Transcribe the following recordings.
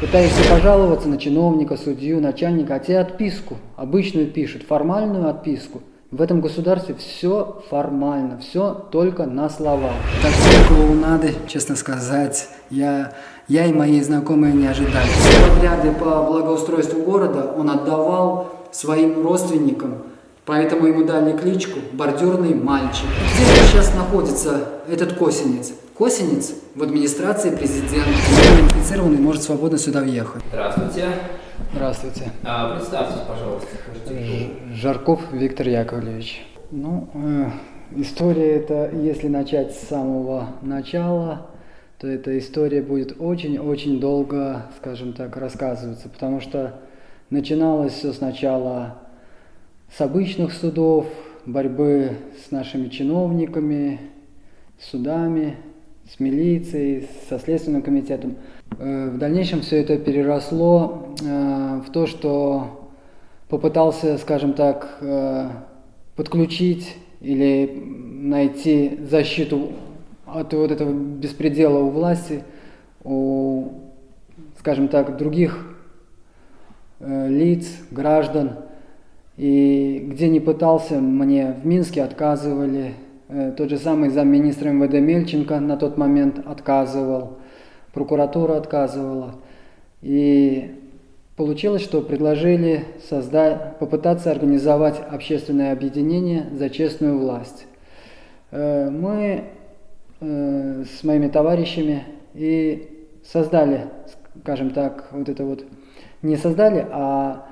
Пытаешься пожаловаться на чиновника, судью, начальника, а тебе отписку, обычную пишут, формальную отписку. В этом государстве все формально, все только на словах. Такой клоунады, честно сказать, я, я и мои знакомые не ожидали. Все подряды по благоустройству города он отдавал своим родственникам, поэтому ему дали кличку «Бордюрный мальчик». Где сейчас находится этот косинец? Косинец в администрации президента. Инфицированный может свободно сюда въехать. Здравствуйте. Здравствуйте. А, представьтесь, пожалуйста. Жарков Виктор Яковлевич. Ну, э, история это, если начать с самого начала, то эта история будет очень-очень долго, скажем так, рассказываться, потому что начиналось все сначала с обычных судов, борьбы с нашими чиновниками, судами, с милицией, со Следственным комитетом. Э, в дальнейшем все это переросло э, в то, что попытался, скажем так, э, подключить или найти защиту от вот этого беспредела у власти, у, скажем так, других лиц, граждан. И где не пытался, мне в Минске отказывали. Тот же самый замминистра МВД Мельченко на тот момент отказывал прокуратура отказывала. И получилось, что предложили создать, попытаться организовать общественное объединение за честную власть. Э, мы э, с моими товарищами и создали, скажем так, вот это вот, не создали, а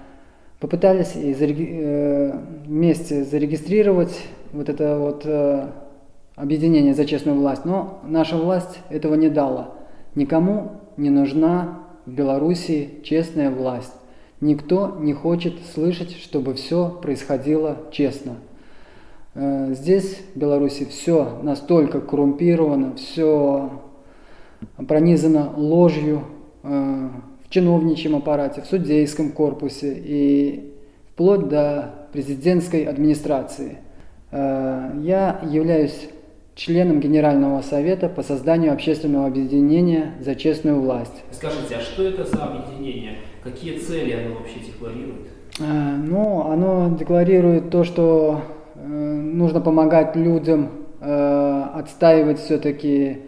попытались э, вместе зарегистрировать вот это вот объединение за честную власть, но наша власть этого не дала. Никому не нужна в Белоруссии честная власть. Никто не хочет слышать, чтобы все происходило честно. Э, здесь, в Беларуси, все настолько коррумпировано, все пронизано ложью э, в чиновничьем аппарате, в судейском корпусе и вплоть до президентской администрации. Э, я являюсь членом Генерального совета по созданию общественного объединения за честную власть. Скажите, а что это за объединение? Какие цели оно вообще декларирует? А, ну, оно декларирует то, что э, нужно помогать людям э, отстаивать все-таки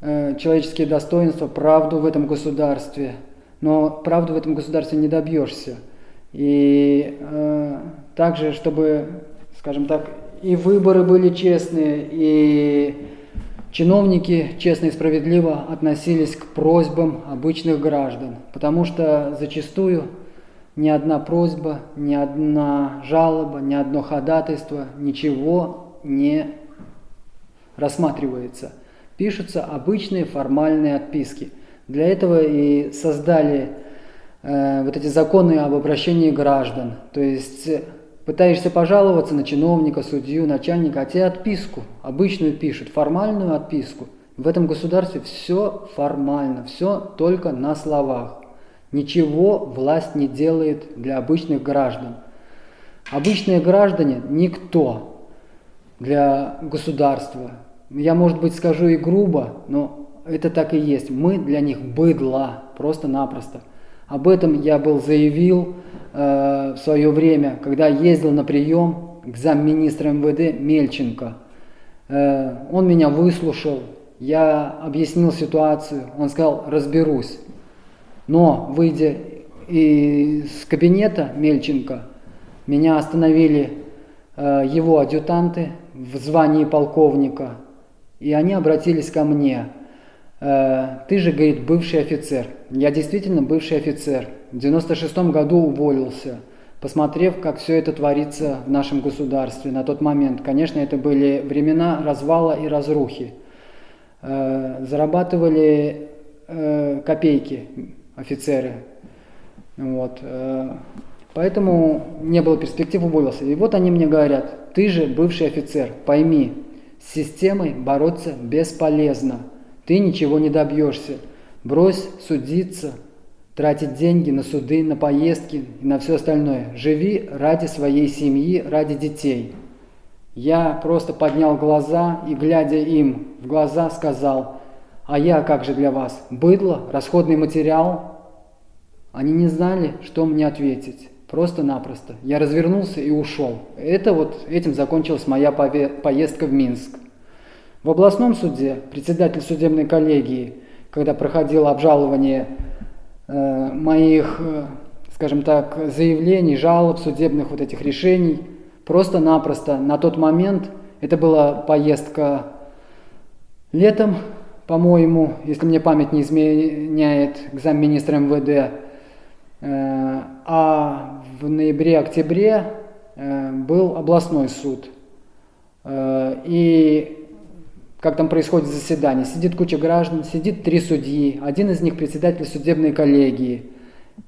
э, человеческие достоинства, правду в этом государстве. Но правду в этом государстве не добьешься. И э, также, чтобы, скажем так, и выборы были честные, и чиновники честно и справедливо относились к просьбам обычных граждан, потому что зачастую ни одна просьба, ни одна жалоба, ни одно ходатайство, ничего не рассматривается. Пишутся обычные формальные отписки. Для этого и создали э, вот эти законы об обращении граждан. То есть Пытаешься пожаловаться на чиновника, судью, начальника, а тебе отписку обычную пишут, формальную отписку. В этом государстве все формально, все только на словах. Ничего власть не делает для обычных граждан. Обычные граждане – никто для государства. Я, может быть, скажу и грубо, но это так и есть. Мы для них быдло, просто-напросто. Об этом я был заявил э, в свое время, когда ездил на прием к замминистра МВД Мельченко. Э, он меня выслушал, я объяснил ситуацию, он сказал, разберусь. Но, выйдя из кабинета Мельченко, меня остановили э, его адъютанты в звании полковника, и они обратились ко мне. Э, ты же, говорит, бывший офицер. Я действительно бывший офицер. В 96 году уволился, посмотрев, как все это творится в нашем государстве на тот момент. Конечно, это были времена развала и разрухи. Э, зарабатывали э, копейки офицеры. Вот. Поэтому не было перспектив, уволился. И вот они мне говорят, ты же бывший офицер, пойми, с системой бороться бесполезно ты ничего не добьешься. Брось судиться, тратить деньги на суды, на поездки и на все остальное. Живи ради своей семьи, ради детей. Я просто поднял глаза и, глядя им в глаза, сказал, а я как же для вас? Быдло, расходный материал? Они не знали, что мне ответить. Просто-напросто. Я развернулся и ушел. Это вот этим закончилась моя поездка в Минск. В областном суде председатель судебной коллегии, когда проходило обжалование э, моих, э, скажем так, заявлений, жалоб, судебных вот этих решений, просто-напросто на тот момент, это была поездка летом, по-моему, если мне память не изменяет, к замминистра МВД, э, а в ноябре-октябре э, был областной суд. Э, и как там происходит заседание, сидит куча граждан, сидит три судьи, один из них председатель судебной коллегии.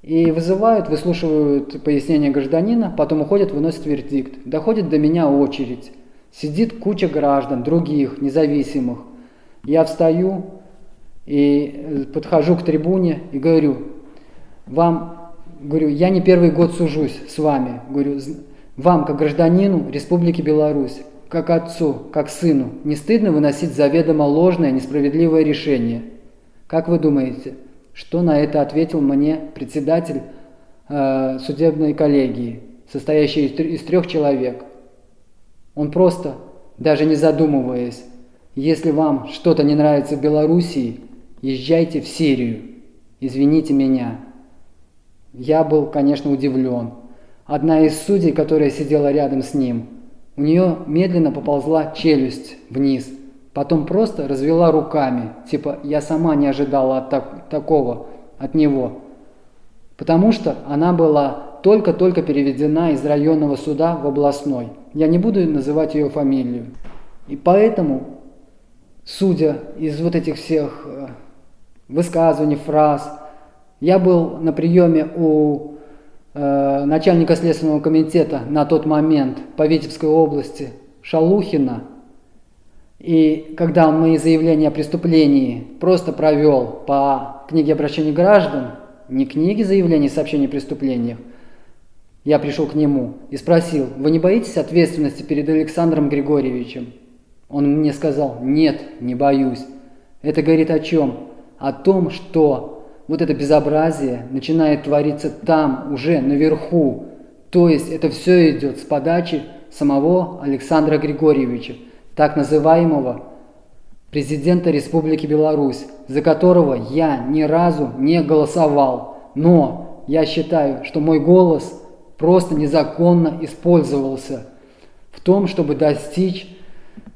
И вызывают, выслушивают пояснения гражданина, потом уходят, выносят вердикт. Доходит до меня очередь. Сидит куча граждан, других, независимых. Я встаю и подхожу к трибуне и говорю, вам говорю, я не первый год сужусь с вами, говорю, вам, как гражданину Республики Беларусь, как отцу, как сыну, не стыдно выносить заведомо ложное, несправедливое решение? Как вы думаете, что на это ответил мне председатель э, судебной коллегии, состоящий из, из трех человек? Он просто, даже не задумываясь, если вам что-то не нравится в Белоруссии, езжайте в Сирию. Извините меня. Я был, конечно, удивлен. Одна из судей, которая сидела рядом с ним, у нее медленно поползла челюсть вниз, потом просто развела руками, типа «я сама не ожидала от так, такого от него». Потому что она была только-только переведена из районного суда в областной. Я не буду называть ее фамилию. И поэтому, судя из вот этих всех э, высказываний, фраз, я был на приеме у начальника Следственного комитета на тот момент по Витебской области Шалухина. И когда он мои заявления о преступлении просто провел по книге обращений граждан, не книге заявлений и сообщений о преступлениях, я пришел к нему и спросил, вы не боитесь ответственности перед Александром Григорьевичем? Он мне сказал, нет, не боюсь. Это говорит о чем? О том, что вот это безобразие начинает твориться там, уже наверху. То есть это все идет с подачи самого Александра Григорьевича, так называемого президента Республики Беларусь, за которого я ни разу не голосовал. Но я считаю, что мой голос просто незаконно использовался в том, чтобы достичь,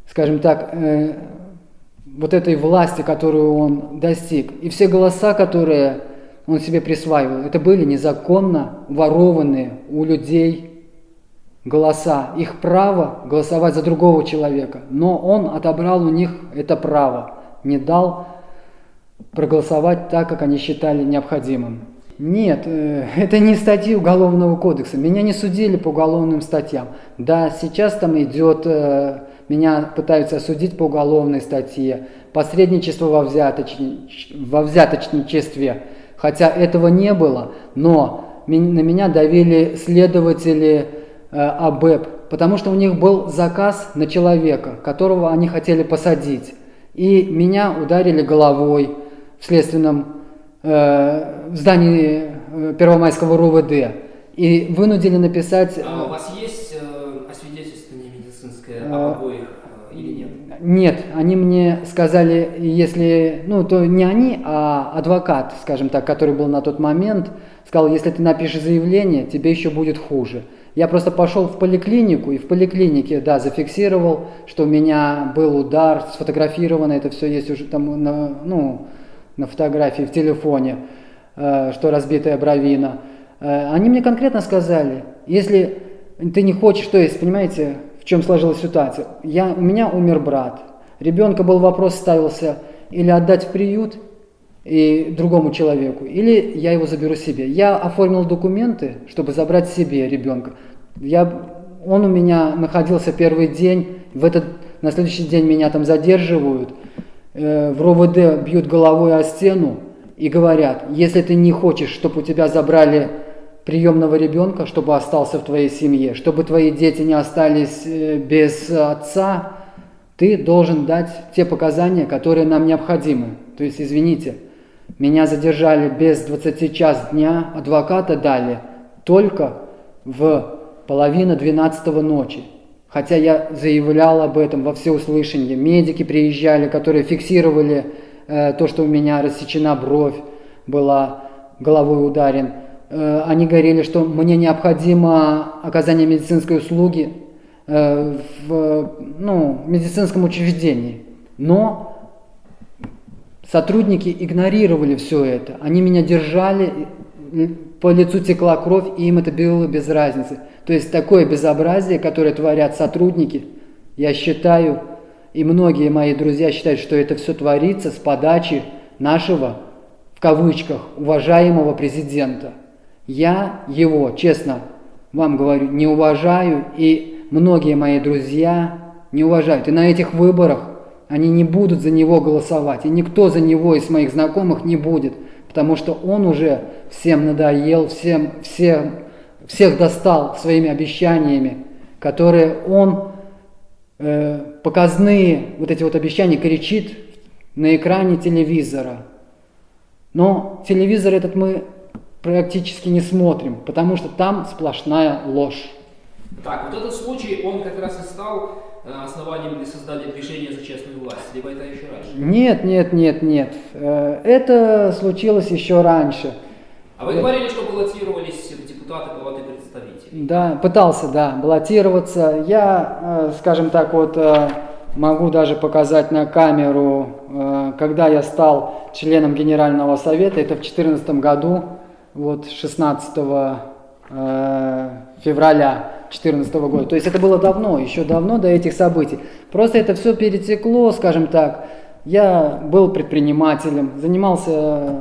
скажем так, э, вот этой власти, которую он достиг. И все голоса, которые он себе присваивал, это были незаконно ворованные у людей голоса. Их право голосовать за другого человека. Но он отобрал у них это право, не дал проголосовать так, как они считали необходимым. Нет, э, это не статьи Уголовного кодекса. Меня не судили по уголовным статьям. Да, сейчас там идет э, меня пытаются осудить по уголовной статье, посредничество во, взяточни... во взяточничестве, хотя этого не было, но на меня давили следователи э, АБЭП, потому что у них был заказ на человека, которого они хотели посадить. И меня ударили головой в следственном э, здании э, Первомайского РУВД и вынудили написать... А у вас есть обоих э, или нет? Нет, они мне сказали, если, ну, то не они, а адвокат, скажем так, который был на тот момент, сказал, если ты напишешь заявление, тебе еще будет хуже. Я просто пошел в поликлинику, и в поликлинике, да, зафиксировал, что у меня был удар, сфотографировано, это все есть уже там на, ну, на фотографии в телефоне, э, что разбитая бровина. Э, они мне конкретно сказали, если ты не хочешь, то есть, понимаете, в чем сложилась ситуация. Я, у меня умер брат. Ребенка был вопрос ставился или отдать в приют и другому человеку, или я его заберу себе. Я оформил документы, чтобы забрать себе ребенка. Я, он у меня находился первый день, в этот, на следующий день меня там задерживают, э, в РОВД бьют головой о стену и говорят, если ты не хочешь, чтобы у тебя забрали приемного ребенка, чтобы остался в твоей семье, чтобы твои дети не остались э, без отца, ты должен дать те показания, которые нам необходимы. То есть, извините, Меня задержали без 20 час дня, адвоката дали только в половину 12 ночи. Хотя я заявлял об этом во всеуслышание. Медики приезжали, которые фиксировали э, то, что у меня рассечена бровь была, головой ударен. Э, они говорили, что мне необходимо оказание медицинской услуги э, в ну, медицинском учреждении. Но сотрудники игнорировали все это. Они меня держали, по лицу текла кровь, и им это было без разницы. То есть такое безобразие, которое творят сотрудники, я считаю, и многие мои друзья считают, что это все творится с подачи нашего, в кавычках, уважаемого президента. Я его, честно вам говорю, не уважаю, и многие мои друзья не уважают. И на этих выборах они не будут за него голосовать, и никто за него из моих знакомых не будет, потому что он уже всем надоел, всем, всем, всех достал своими обещаниями, которые он, э, показные вот эти вот обещания кричит на экране телевизора. Но телевизор этот мы практически не смотрим, потому что там сплошная ложь. Так, вот этот случай, он как раз и стал э, основанием для создания движения за честную власть, либо это еще раньше? Нет, нет, нет, нет. Э, это случилось еще раньше. А вы говорили, что баллотировались депутаты Палаты представителей. Да, пытался, да, баллотироваться. Я, э, скажем так, вот могу даже показать на камеру, когда я стал членом Генерального Совета, это в 2014 году, вот 16 э, февраля 2014 года. То есть это было давно, еще давно до этих событий. Просто это все перетекло, скажем так. Я был предпринимателем, занимался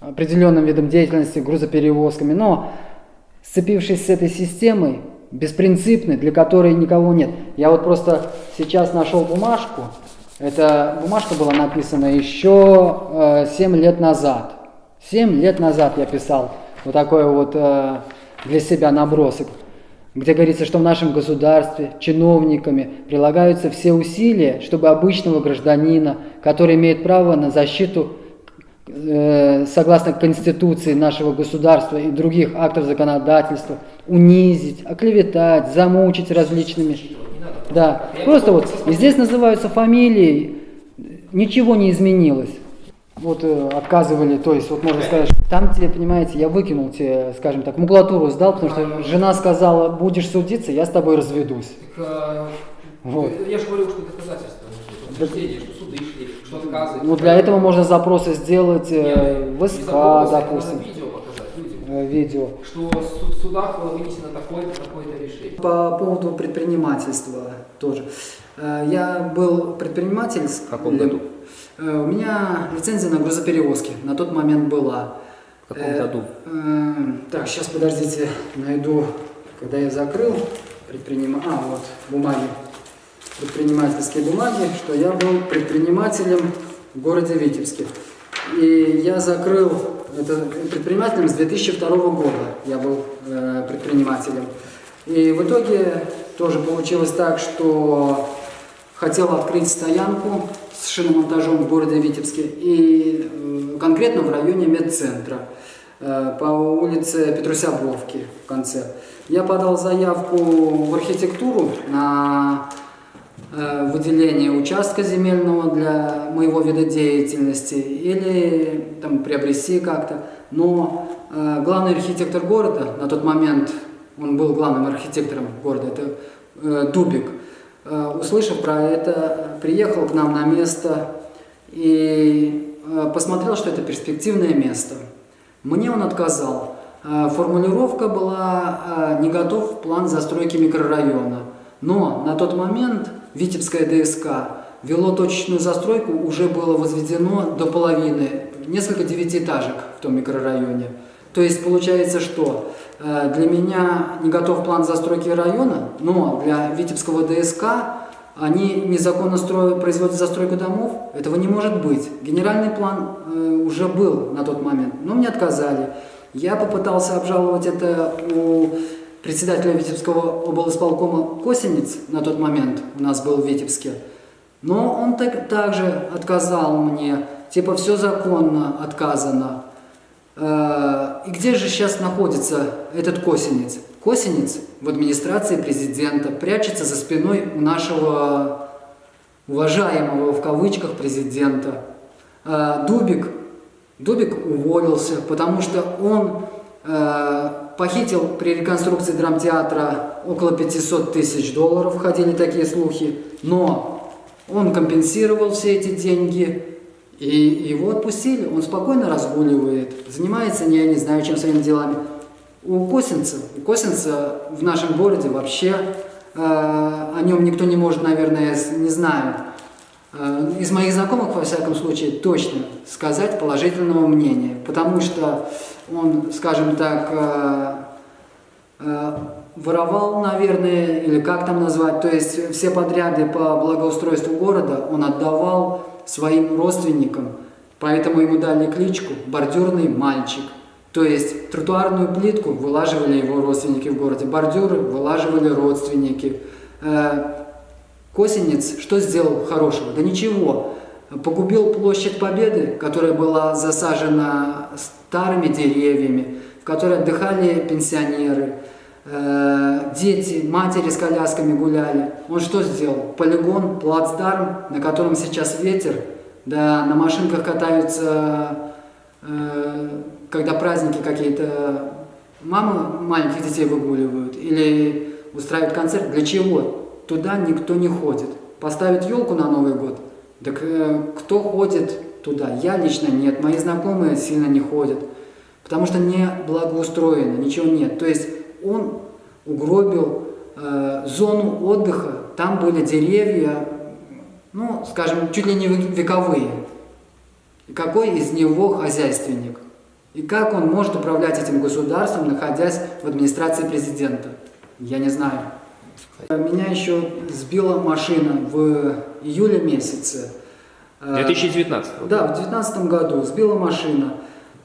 определенным видом деятельности, грузоперевозками, но сцепившись с этой системой, беспринципной, для которой никого нет. Я вот просто сейчас нашел бумажку. Эта бумажка была написана еще э, 7 лет назад. Семь лет назад я писал вот такой вот э, для себя набросок, где говорится, что в нашем государстве чиновниками прилагаются все усилия, чтобы обычного гражданина, который имеет право на защиту э, согласно Конституции нашего государства и других актов законодательства, унизить, оклеветать, замучить различными... Да, просто вот здесь называются фамилии, ничего не изменилось вот э, отказывали, то есть вот можно сказать, там тебе, понимаете, я выкинул тебе, скажем так, макулатуру сдал, потому что жена сказала, будешь судиться, я с тобой разведусь. Так, а, вот. Я же говорил, что доказательства, что суды шли, что отказы. Ну для этого можно запросы сделать э, в СК, допустим. Видео показать людям. Э, видео. Что в судах было вынесено такое-то, такое-то решение. По поводу предпринимательства тоже. Э, я был предприниматель. В каком году? Э, у меня лицензия на грузоперевозки на тот момент была. В каком году? Э, так, сейчас подождите, найду, когда я закрыл предпринима... А, вот, бумаги. Предпринимательские бумаги, что я был предпринимателем в городе Витебске. И я закрыл это предпринимателем с 2002 года. Я был э, предпринимателем. И в итоге тоже получилось так, что хотел открыть стоянку с шиномонтажом в городе Витебске и э, конкретно в районе медцентра э, по улице Петрусябровки в конце. Я подал заявку в архитектуру на э, выделение участка земельного для моего вида деятельности или там приобрести как-то. Но главный архитектор города, на тот момент он был главным архитектором города, это Дубик – Э, услышав про это, приехал к нам на место и э, посмотрел, что это перспективное место. Мне он отказал. Э, формулировка была «не готов план застройки микрорайона». Но на тот момент Витебская ДСК вело точечную застройку, уже было возведено до половины, несколько девятиэтажек в том микрорайоне. То есть получается, что э, для меня не готов план застройки района, но для Витебского ДСК они незаконно строят, производят застройку домов. Этого не может быть. Генеральный план э, уже был на тот момент, но мне отказали. Я попытался обжаловать это у председателя Витебского облсполкома Косинец на тот момент, у нас был в Витебске. Но он так, также отказал мне типа все законно, отказано. Э, и где же сейчас находится этот косинец? Косинец в администрации президента прячется за спиной у нашего уважаемого в кавычках президента. Э, Дубик, Дубик уволился, потому что он э, похитил при реконструкции драмтеатра около 500 тысяч долларов, ходили такие слухи, но он компенсировал все эти деньги, и его отпустили, он спокойно разгуливает, занимается, я не знаю, чем своими делами. У Косинца, у Косинца в нашем городе вообще э, о нем никто не может, наверное, не знаю. Э, из моих знакомых, во всяком случае, точно сказать положительного мнения, потому что он, скажем так, э, э, воровал, наверное, или как там назвать, то есть все подряды по благоустройству города он отдавал своим родственникам, поэтому ему дали кличку «бордюрный мальчик». То есть тротуарную плитку вылаживали его родственники в городе, бордюры вылаживали родственники. Э, Косинец что сделал хорошего? Да ничего. Погубил площадь Победы, которая была засажена старыми деревьями, в которой отдыхали пенсионеры, э, дети, матери с колясками гуляли. Он что сделал? Полигон, плацдарм, на котором сейчас ветер, да, на машинках катаются, э, когда праздники какие-то, мамы маленьких детей выгуливают или устраивают концерт. Для чего? Туда никто не ходит. Поставить елку на Новый год, так э, кто ходит туда? Я лично нет, мои знакомые сильно не ходят, потому что не благоустроено, ничего нет. То есть он угробил э, зону отдыха, там были деревья, ну, скажем, чуть ли не вековые. И какой из него хозяйственник? И как он может управлять этим государством, находясь в администрации президента? Я не знаю. Меня еще сбила машина в июле месяце. 2019? Э, да, в 2019 году сбила машина,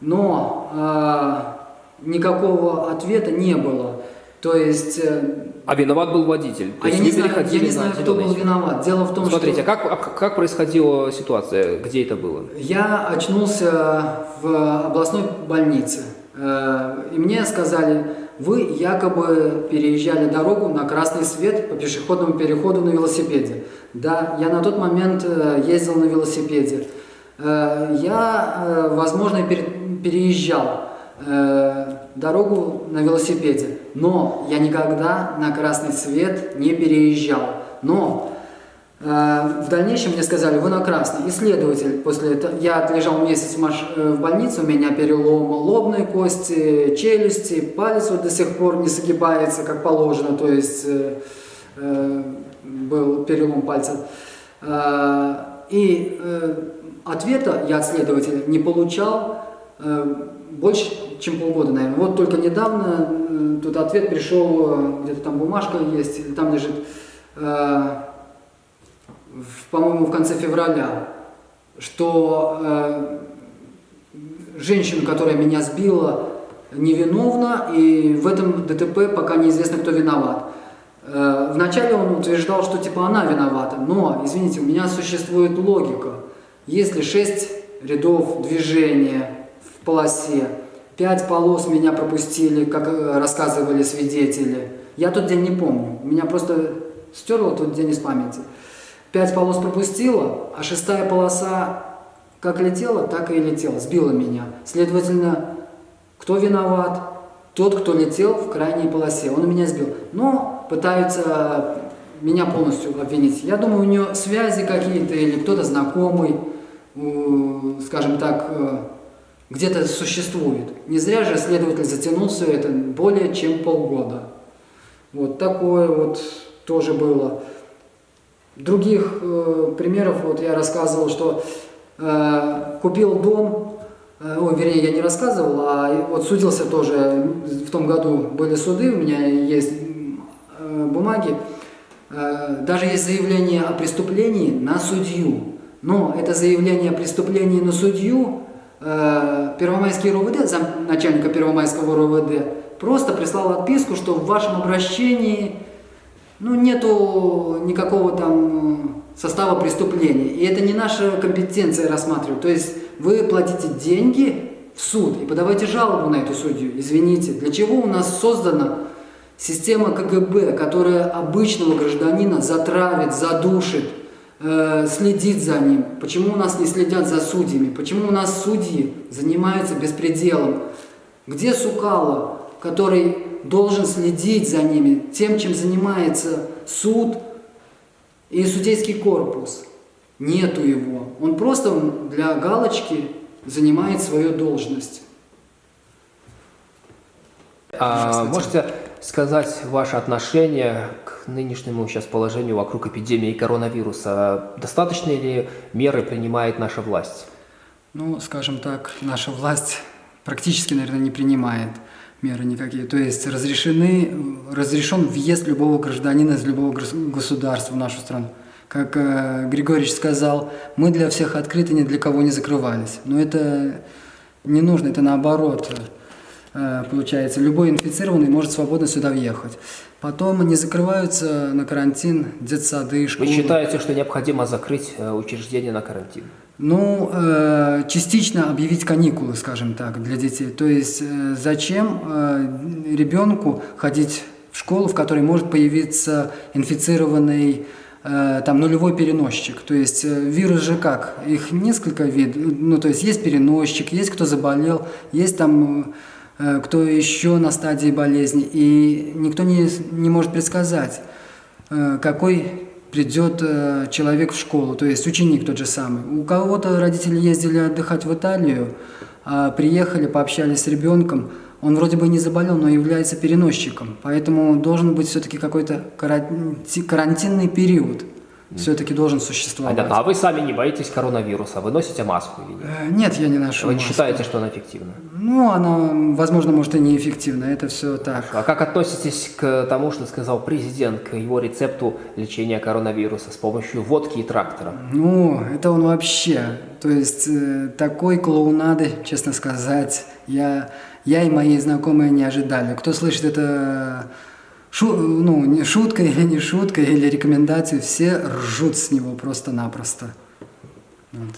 но э, никакого ответа не было. То есть... Э, а виноват был водитель? То а я не, знаю, я не знаю, кто был виноват. Дело в том, Смотрите, что... Смотрите, а как, как происходила ситуация? Где это было? Я очнулся в областной больнице. Э, и мне сказали, вы якобы переезжали дорогу на красный свет по пешеходному переходу на велосипеде. Да, я на тот момент э, ездил на велосипеде. Я, возможно, переезжал дорогу на велосипеде, но я никогда на красный свет не переезжал. Но Э, в дальнейшем мне сказали, вы на красный. Исследователь после этого, я отлежал месяц э, в больнице, у меня перелом лобной кости, челюсти, палец вот до сих пор не согибается, как положено, то есть э, э, был перелом пальца. Э, и э, ответа я от следователя не получал э, больше, чем полгода, наверное. Вот только недавно э, тут ответ пришел, где-то там бумажка есть, там лежит... Э, по-моему, в конце февраля, что э, женщина, которая меня сбила, невиновна, и в этом ДТП пока неизвестно, кто виноват. Э, вначале он утверждал, что типа она виновата, но, извините, у меня существует логика. Если шесть рядов движения в полосе, пять полос меня пропустили, как э, рассказывали свидетели, я тот день не помню, меня просто стерло тот день из памяти. Пять полос пропустила, а шестая полоса как летела, так и летела, сбила меня. Следовательно, кто виноват? Тот, кто летел в крайней полосе. Он меня сбил. Но пытаются меня полностью обвинить. Я думаю, у нее связи какие-то или кто-то знакомый, скажем так, э, где-то существует. Не зря же следователь затянул все это более чем полгода. Вот такое вот тоже было. Других э, примеров, вот я рассказывал, что э, купил дом, э, вернее, я не рассказывал, а вот судился тоже, в том году были суды, у меня есть э, бумаги, э, даже есть заявление о преступлении на судью, но это заявление о преступлении на судью э, Первомайский РОВД, зам, начальника Первомайского РОВД, просто прислал отписку, что в вашем обращении ну, нету никакого там состава преступления. И это не наша компетенция рассматривать. То есть вы платите деньги в суд и подавайте жалобу на эту судью. Извините, для чего у нас создана система КГБ, которая обычного гражданина затравит, задушит, э, следит за ним? Почему у нас не следят за судьями? Почему у нас судьи занимаются беспределом? Где Сукало, который должен следить за ними, тем, чем занимается суд и судейский корпус? Нету его. Он просто для галочки занимает свою должность. А можете сказать ваше отношение к нынешнему сейчас положению вокруг эпидемии коронавируса? Достаточно ли меры принимает наша власть? Ну, скажем так, наша власть практически, наверное, не принимает меры никакие. То есть разрешены, разрешен въезд любого гражданина из любого государства в нашу страну. Как э, Григорьевич сказал, мы для всех открыты, ни для кого не закрывались. Но это не нужно, это наоборот. Э, получается, любой инфицированный может свободно сюда въехать. Потом не закрываются на карантин детсады, школы. Вы считаете, что необходимо закрыть э, учреждение на карантин? Ну, э, частично объявить каникулы, скажем так, для детей. То есть э, зачем э, ребенку ходить в школу, в которой может появиться инфицированный там нулевой переносчик. То есть вирус же как? Их несколько видов. Ну, то есть есть переносчик, есть кто заболел, есть там кто еще на стадии болезни. И никто не, не может предсказать, э, какой придет э, человек в школу, то есть ученик тот же самый. У кого-то родители ездили отдыхать в Италию, а приехали, пообщались с ребенком, он вроде бы не заболел, но является переносчиком, поэтому должен быть все-таки какой-то карантинный период все-таки должен существовать. Понятно. А вы сами не боитесь коронавируса? Вы носите маску или нет? Э, нет, я не ношу Вы маску. считаете, что она эффективна? Ну, она, возможно, может и неэффективна. Это все так. А как относитесь к тому, что сказал президент, к его рецепту лечения коронавируса с помощью водки и трактора? Ну, это он вообще. То есть, э, такой клоунады, честно сказать, я, я и мои знакомые не ожидали. Кто слышит это шу, ну, не шутка или не шутка, или рекомендации, все ржут с него просто-напросто. Вот.